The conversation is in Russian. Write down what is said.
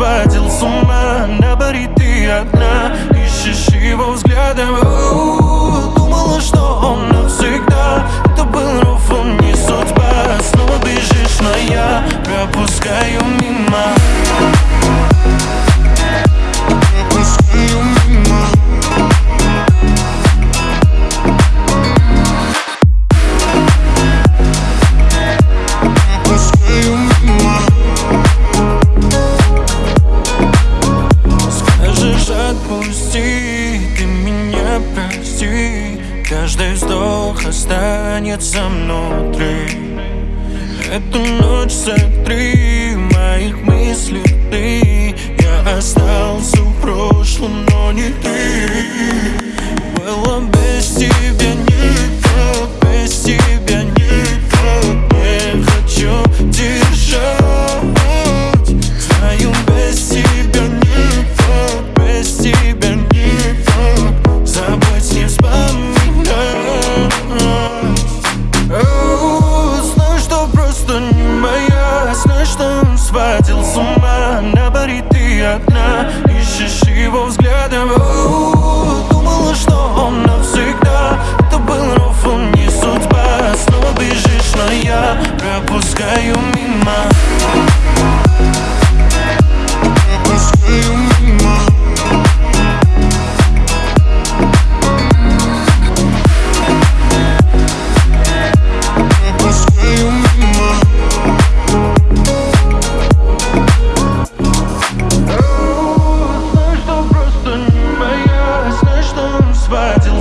сводил с ума На баре ты одна Ищешь его взглядом. Думала, что он навсегда. Это был ров, он не судьба. Снова бежишь, но я пропускаю Каждый вздох останется внутри. Эту ночь сотри моих мыслей ты. Я остался в прошлом, но не ты. Было без тебя Знаю, что он сводил с ума. На баре ты одна Ищешь его взглядом. Думала, что он навсегда. Это был ров, он не судьба. Снова бежишь, но я пропускаю мимо что он сводил